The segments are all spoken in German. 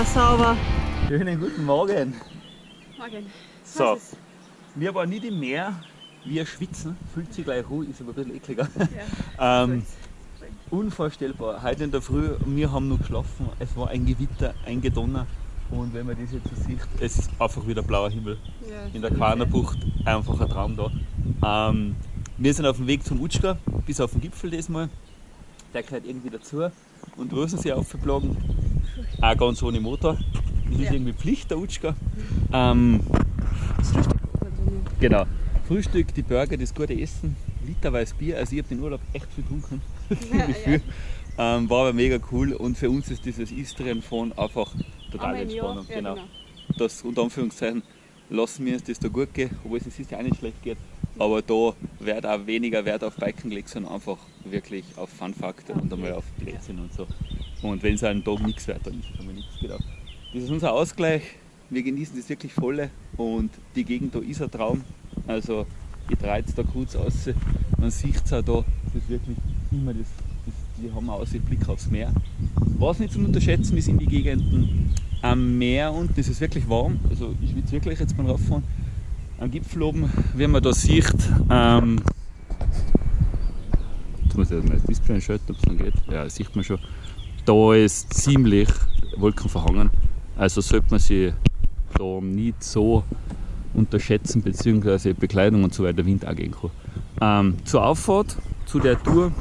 war sauber. Schönen guten Morgen. Morgen. So, Was ist? wir waren nicht im Meer, wir schwitzen, fühlt sich gleich ruhig, ist aber ein bisschen ekliger. Ja. ähm, unvorstellbar. Heute in der Früh, wir haben noch geschlafen, es war ein Gewitter, ein Gedonner. Und wenn man das jetzt so sieht, es ist einfach wieder blauer Himmel. Ja, In der Quanerbucht einfach ein Traum da. Ähm, wir sind auf dem Weg zum Utschka, bis auf den Gipfel diesmal. Der gehört irgendwie dazu. Und Rosensee aufgeblagen, auch ganz ohne Motor. Das ist Ja. irgendwie Pflicht, der Utschka. Ähm, genau. Frühstück, die Burger, das gute Essen, literweise Bier. Also ich habe den Urlaub echt viel getrunken. Ziemlich ja. viel. Ähm, war aber mega cool und für uns ist dieses Istrien fahren einfach Jahr. Entspannung. Ja, genau. genau. Das unter Anführungszeichen lassen wir uns das da gut gehen, obwohl es uns ja auch nicht schlecht geht. Aber da wird auch weniger Wert auf Biken gelegt, sondern einfach wirklich auf Fun-Faktor und einmal auf Plätzchen und so. Und wenn es einen Tag nichts wird, dann ist es einmal nichts genau. Das ist unser Ausgleich. Wir genießen das wirklich volle und die Gegend da ist ein Traum. Also ich drehe jetzt da kurz aus. Man sieht es auch da, das ist wirklich immer das, das die haben einen Ausblick aufs Meer. Was nicht zu unterschätzen ist in die Gegenden am Meer unten ist es wirklich warm. Also ich will wirklich jetzt mal rauffahren. Am Gipfel oben, wie man da sieht, ähm, jetzt muss ich das Display einschalten, ob es dann geht. Ja, das sieht man schon. Da ist ziemlich wolkenverhangen. Also sollte man sich da nicht so unterschätzen, beziehungsweise Bekleidung und so weiter, Wind auch gehen kann. Ähm, zur Auffahrt, zu der Tour,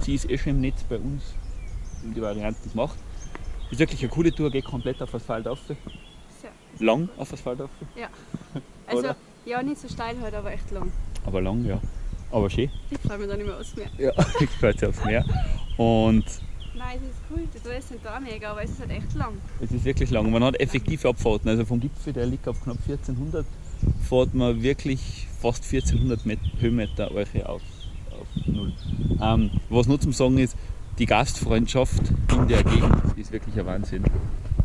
sie ist eh schon im Netz bei uns, die Variante das macht. Ist wirklich eine coole Tour, geht komplett auf Asphalt auf. Sehr. Lang auf Asphalt auf. Ja. Also, ja, nicht so steil heute, aber echt lang. Aber lang, ja. Aber schön. Ich freue mich da nicht mehr aus mehr. Ja, ich freue mich aufs Meer. Und Nein, es ist cool, die Tour sind da mega, aber es ist halt echt lang. es ist wirklich lang. Man hat effektive Abfahrten. Also vom Gipfel, der liegt auf knapp 1400, fährt man wirklich fast 1400 Met Höhenmeter euch auf, auf Null. Ähm, was noch zum Sagen ist, die Gastfreundschaft in der Gegend ist wirklich ein Wahnsinn.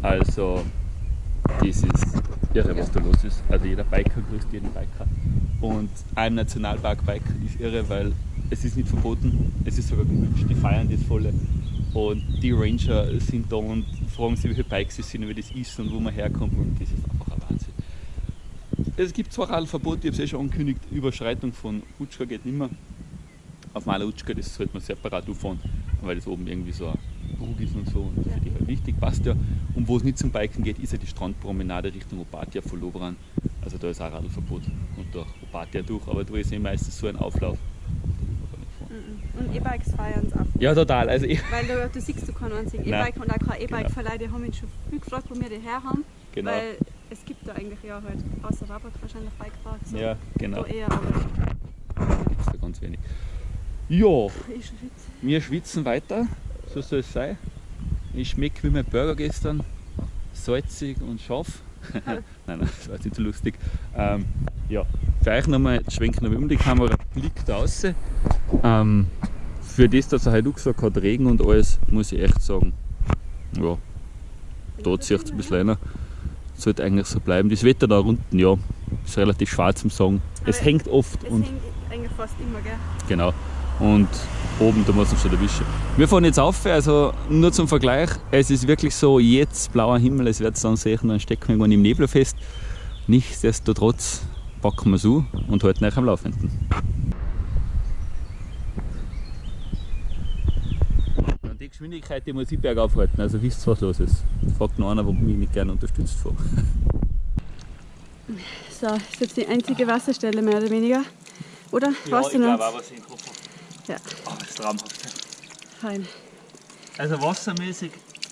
Also, das ist irre, was da los ist. Also, jeder Biker grüßt jeden Biker. Und im Nationalpark Biker ist irre, weil es ist nicht verboten, es ist sogar gewünscht, die feiern das volle. Und die Ranger sind da und fragen sich, welche Bikes es sind, wie das ist und wo man herkommt. Und das ist einfach ein Wahnsinn. Es gibt zwar Radlverbot, ich habe es eh schon angekündigt, Überschreitung von Utschka geht nicht mehr. Auf Maler Utschka, das sollte man separat auffahren, weil das oben irgendwie so ein Brug ist und so. Und das Ja. finde ich halt wichtig, passt ja. Und wo es nicht zum Biken geht, ist ja die Strandpromenade Richtung Opatia von Lovran. Also da ist auch Radlverbot und durch Opatia durch, aber da ist eh meistens so ein Auflauf. Und E-Bikes feiern es auch. Ja, total. Also ich, Weil du, du siehst du keinen einzigen. E-Bike und auch kein E-Bike-Verleih, die haben mich schon viel gefragt, wo wir die her haben. genau. Weil es gibt da eigentlich ja halt, außer Warburg wahrscheinlich Bikeparks. so. Ja, genau. Da eher, aber gibt es da ganz wenig. Ja, schwitze. wir schwitzen weiter, so soll es sein. Ich schmecke wie mein Burger gestern, salzig und scharf. nein, nein, das war jetzt nicht so lustig. Ähm, ja, für euch nochmal, schwenken wir um die Kamera, Blick da raus. Ähm, für das, dass er heute auch gesagt hat, Regen und alles, muss ich echt sagen, ja, da zieht es ein bisschen einer. Sollte eigentlich so bleiben. Das Wetter da unten, ja, ist relativ schwarz im Sagen. Es hängt oft Es und hängt eigentlich fast immer, gell? Genau. Und oben, da muss man schon erwischen. Wir fahren jetzt auf, also nur zum Vergleich. Es ist wirklich so, jetzt blauer Himmel, es wird dann sehen, dann stecken wir irgendwann im Nebel fest. Nichtsdestotrotz packen wir es an und halten euch am Laufenden. Und die Geschwindigkeit, die muss ich bergauf halten, also wisst ihr, was los ist. Fragt noch einer, wo mich nicht gerne unterstützt vor. So, ist jetzt die einzige Wasserstelle mehr oder weniger. Oder? Weißt du noch? was ich im Kopf habe. Ja. Aber das ist traumhaft. Fein. Also wassermäßig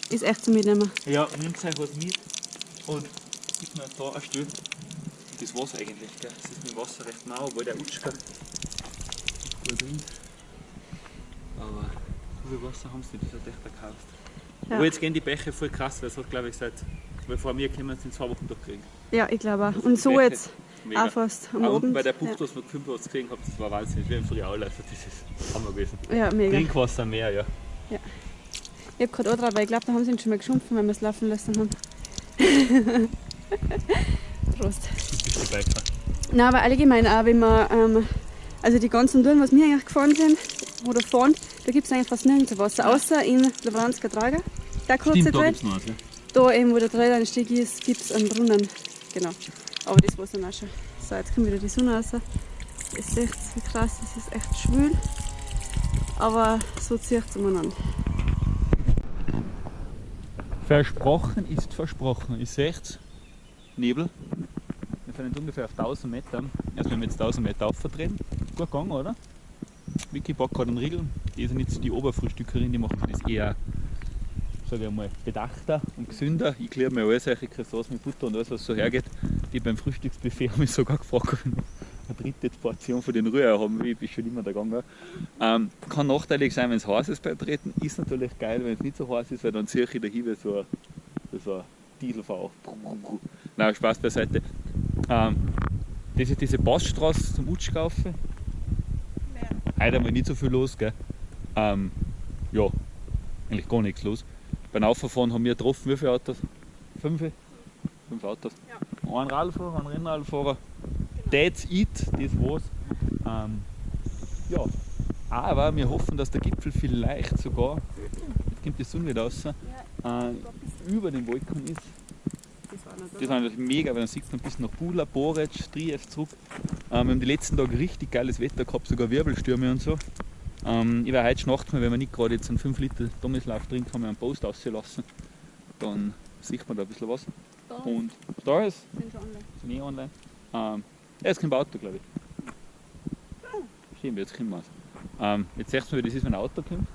Ist echt zum Mitnehmen. Ja, nimmt euch was mit und gibt mir da ein Stück. Das war's eigentlich, gell? Das ist mit dem Wasser recht mau, obwohl der Utschka gut drin. Aber viel Wasser haben sie nicht, das hat echt gekauft. Ja. Aber jetzt gehen die Bäche voll krass, weil es hat glaube ich seit, weil vor mir können wir es in zwei Wochen durchkriegen. Ja, ich glaube auch. Und so Bäche. jetzt Mega. auch fast am Auch Abend. bei der Bucht, was wir was gesehen habt, das war Wahnsinn, wie im Friaul, also das ist Hammer gewesen. Ja, ja mega. Trinkwasser mehr, ja. Ich habe gerade angetragen, weil ich glaube, da haben sie ihn schon mal geschumpfen, wenn wir es laufen lassen haben. Prost. Der. Nein, aber allgemein auch, wenn man, ähm, also die ganzen Touren, was wir eigentlich gefahren sind oder fahren, da gibt es eigentlich fast nirgends Wasser, außer in Lovranska Draga. Der kurze Stimmt, da Teil. gibt's noch was, ja. da eben, wo der Traileinstieg ist, gibt es einen Brunnen. Genau. Aber das war es dann auch schon. So, jetzt kommt wieder die Sonne raus. Ihr seht, wie krass, es ist echt schwül. Aber so zieht es umeinander. Versprochen ist versprochen. Ihr seht Nebel. Wir sind jetzt ungefähr auf 1000 Meter. Also wenn wir jetzt 1000 Meter aufvertreten. Gut gegangen, oder? Vicky gerade einen Riegel. Die nicht so die Oberfrühstückerin, die macht das eher sage ich mal, bedachter und gesünder. Ich kläre mir alles solche Croissants mit Butter und alles, was so hergeht. Die beim Frühstücksbuffet haben mich sogar gefragt, ob ich eine dritte Portion von den Rührei haben will. Ich bin schon immer da gegangen. Ähm, kann nachteilig sein, wenn es heiß ist beim Treten. Ist natürlich geil, wenn es nicht so heiß ist, weil dann ziehe ich dahin wie so ein, so ein. Nein, Spaß beiseite. Ähm, das ist diese Passstraße zum Utschkaufen. Heute haben wir nicht so viel los, gell? Ähm, ja, eigentlich gar nichts los. Beim Auffahren haben wir getroffen, wie viele Autos? Fünf? Fünf Autos. Ja. Ein Radfahrer, ein Rennradfahrer. Genau. That's it, das war's. Ähm, ja, aber wir hoffen, dass der Gipfel vielleicht sogar, jetzt kommt die Sonne wieder raus, ja, äh, über den Wolken ist. Das war natürlich mega, weil dann sieht man bis nach Bula, Borec, Trief zurück. Ähm, wir haben die letzten Tage richtig geiles Wetter gehabt, sogar Wirbelstürme und so. Ähm, ich werde heute Nacht mal, wenn wir nicht gerade jetzt einen 5 Liter Dommislauf drin haben, einen Post auslassen. Dann sieht man da ein bisschen was. Da Und da ist, sind schon online. sind eh online. Ähm, ja, jetzt kommt ein Auto, glaube ich. Stimmt, jetzt kommen wir ähm, Jetzt siehst du, wie das ist, wenn ein Auto kommt.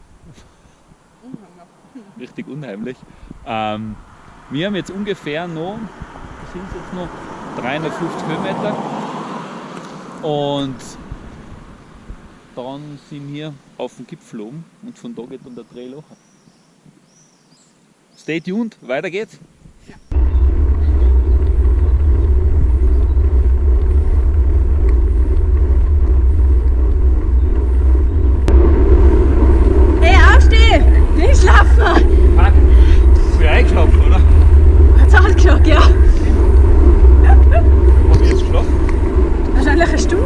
Richtig unheimlich. Ähm, wir haben jetzt ungefähr noch, sind jetzt noch 350 Höhenmeter. Und dann sind wir auf dem Gipfel oben und von da geht dann der Trail hoch. Stay tuned, weiter geht's. Hey, aufsteh! Nicht schlafen! Fuck, früh eingeschlafen, oder? Ausgeschaut, ja. Ich jetzt geschlafen? Wahrscheinlich eine Stunde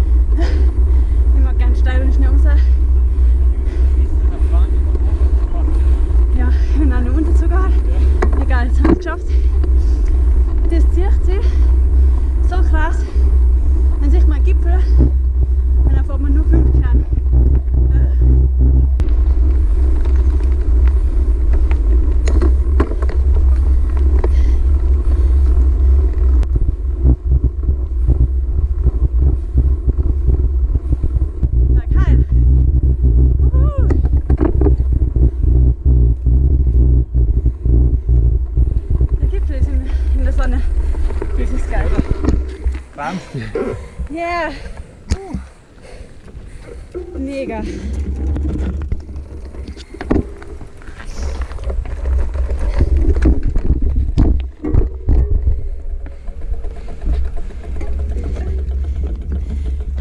Das ist geil. Wahnsinn. Yeah. Mega.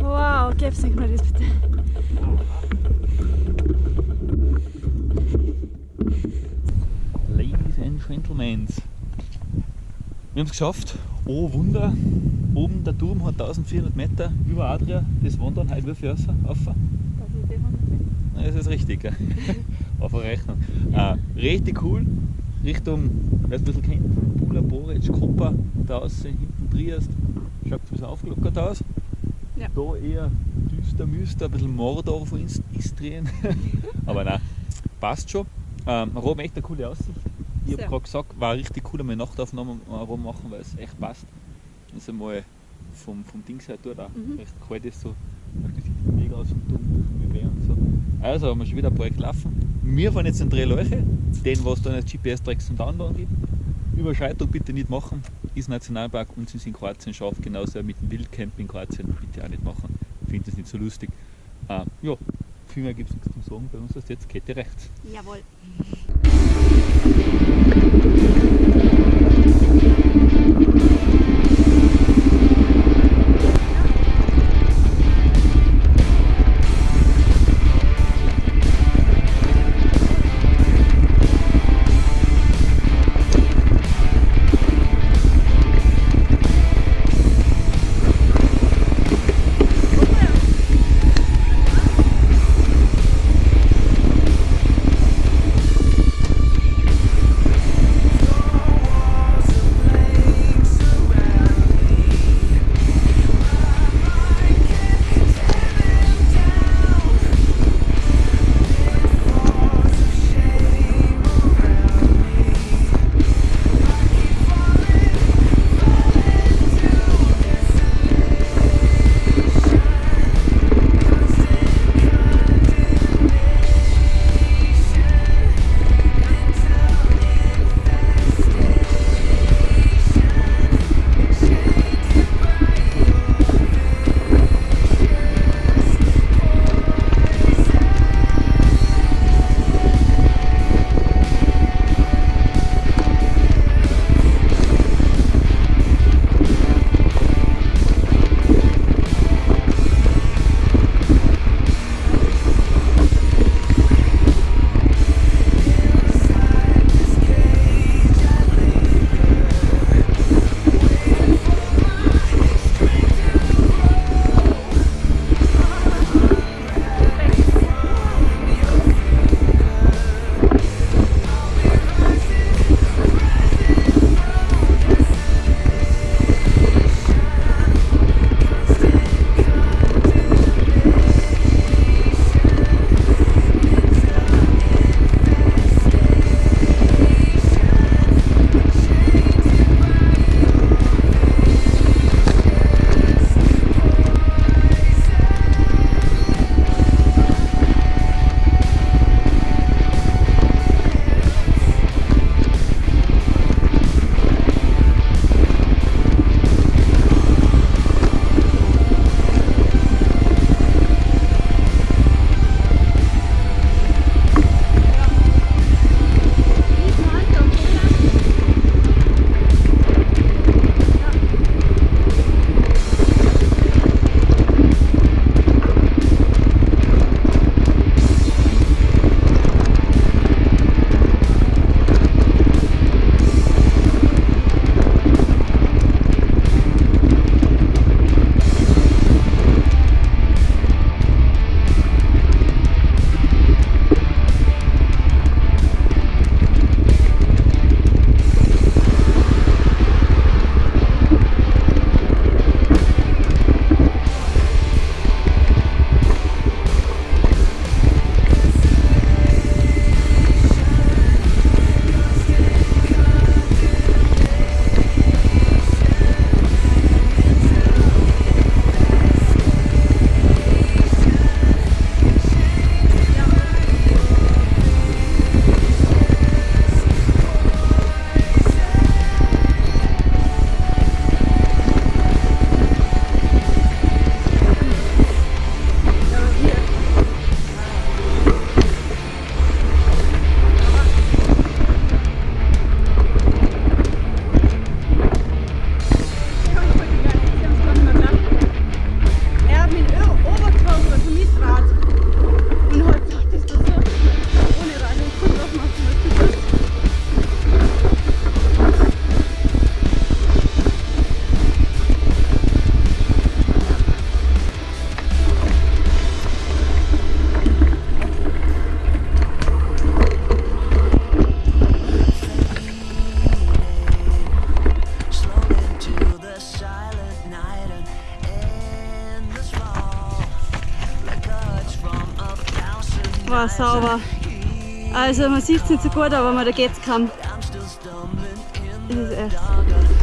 Wow, gib's nicht mal das bitte. Ladies and Gentlemen. Wir haben es geschafft. Oh Wunder. Oben der Turm hat 1400 Meter über Adria. Das wandern heute wie viel? Rauf? Ja, Das ist richtig. gell? Auf der Rechnung. Äh, richtig cool. Richtung, wer es ein bisschen kennt, Bula, Boric, Koppa, da außen, hinten Triest. Schaut ein bisschen aufgelockert aus. Ja. Da eher düster, müster, ein bisschen Mordor von Ist- Istrien. Aber nein, passt schon. Ähm, Rom echt eine coole Aussicht. Ich habe gerade gesagt, war richtig cool, einmal Nachtaufnahmen am Rom machen, weil es echt passt. Das ist einmal vom, vom Dings her dort auch Mhm. recht kalt ist, so sieht mega aus wie weh und so. Also haben wir schon wieder ein Projekt laufen. Wir fahren jetzt in drei Leuche, den was dann als GPS-Tracks zum Downloaden gibt. Überschreitung bitte nicht machen, ist Nationalpark und sind in Kroatien scharf, genauso mit dem Wildcamp in Kroatien bitte auch nicht machen. Ich finde das nicht so lustig. Äh, ja, viel mehr gibt es nichts zu sagen, bei uns ist jetzt Kette rechts. Jawohl. Sauber. Also man sieht es nicht so gut, aber man da geht's kaum. Das ist echt.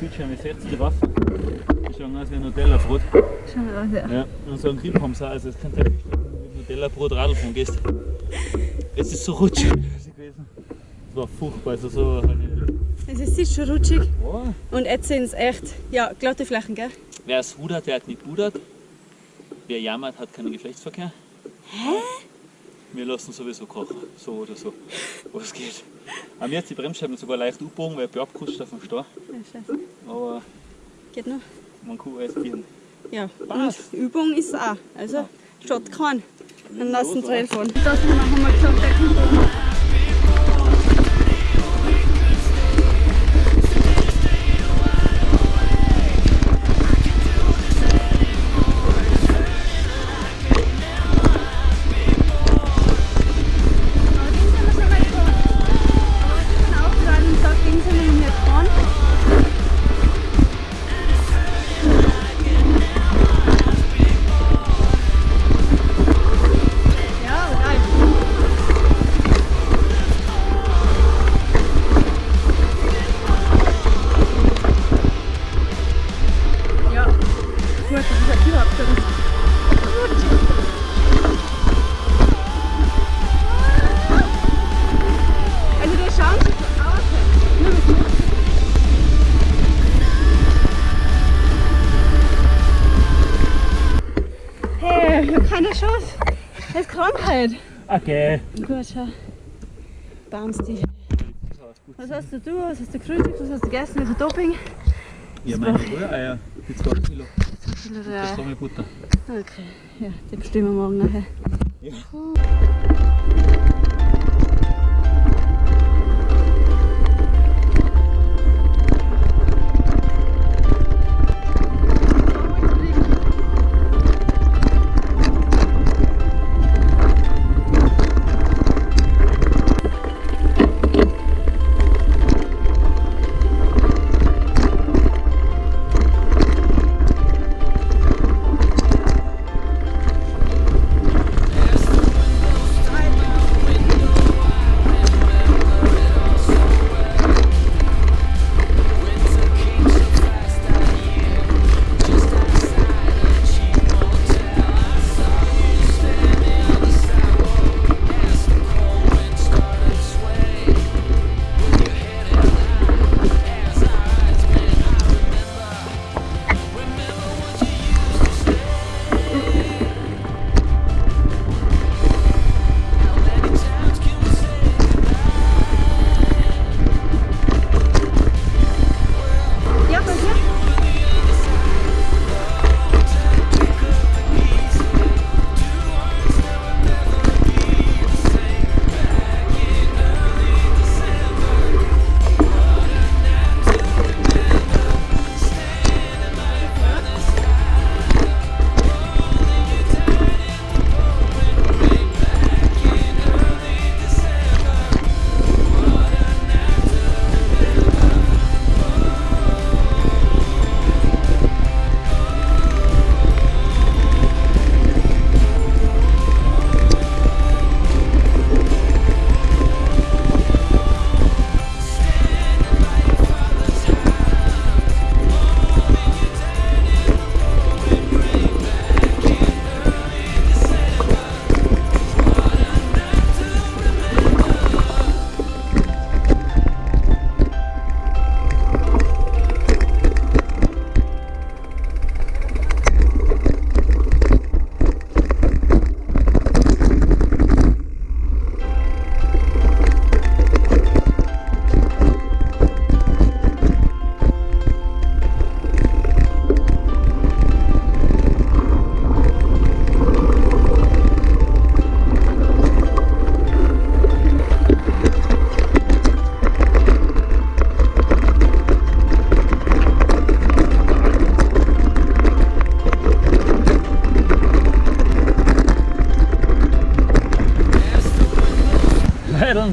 Bildschirm, ihr seht die Waffe. Die schauen aus wie ein Nutella-Brot. Schauen wir aus, ja. Ja, und so ein Grip haben sie auch. Also, es könnte halt mit Nutella-Brot Radl fahren gehst. Es ist so rutschig gewesen. Es war furchtbar. Also so Es ist schon rutschig oh. und jetzt sind es echt, ja, glatte Flächen, gell? Wer es rudert, der hat nicht pudert. Wer jammert, hat keinen Geschlechtsverkehr. Hä? Wir lassen sowieso kochen, so oder so. Was geht. Haben jetzt die Bremsscheiben sogar leicht abgebogen, weil ich bin abgerutscht auf dem Stau. Ja, scheiße. Aber Geht noch? man kann alles bieten. Ja, Passt. und Übung ist auch. Also, schaut keinen. Dann lassen sie Trail fahren. Das haben wir gesagt, der kommt keine Chance. Das ist Krankheit. Okay. Gut, schau. Bounce die. Was hast du, du? Was hast du gefrühstückt? Was hast du gegessen? Wie viel Doping? Ja, meine Rühreier. Jetzt 2 Kilo. Das Ja. mit Butter. Okay, ja, die bestimmen wir morgen nachher. Ja.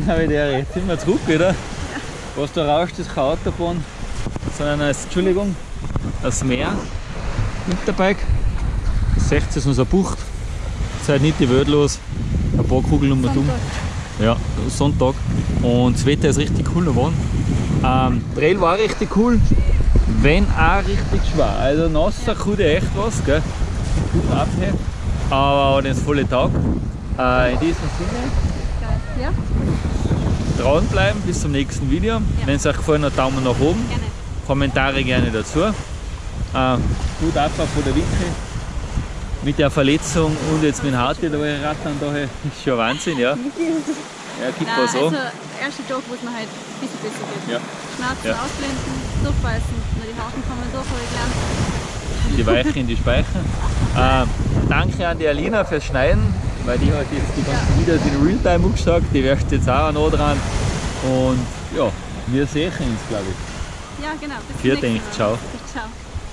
Der Jetzt sind wir zurück wieder. Was da rauscht, ist keine Autobahn, sondern ein, Entschuldigung, das Meer. Winterbike. Seht ist unser Bucht. Seid nicht die Welt los. Ein paar Kugeln um und um. Ja, Sonntag. Und das Wetter ist richtig cool geworden. Ähm, Trail war richtig cool, wenn auch richtig schwer. Also nasser kann echt was, gell? Gut abheben. Aber das volle Tag. Äh, in diesem Sinne. Ja, dranbleiben bis zum nächsten Video. Wenn es euch gefallen hat, Daumen nach oben. gerne. Kommentare gerne dazu. Äh, gut ab von der Wicke mit der Verletzung und jetzt mit dem Harte da rattern da ist schon Wahnsinn, ja. Ja, gibt was also an. der erste Tag, wo es mir halt ein bisschen besser geht. Ja. Schmerzen Ja. ausblenden, durchbeißen, nur die Haken kommen durch, habe ich gelernt. die Weiche in die Speicher. Ähm, danke an die Alina fürs Schneiden, weil die hat jetzt die ganzen Videos in Realtime angesagt, die wirft jetzt auch noch dran. Und ja, wir sehen uns, glaube ich. Ja, genau. Bis Dank, Mal. ciao. Ciao.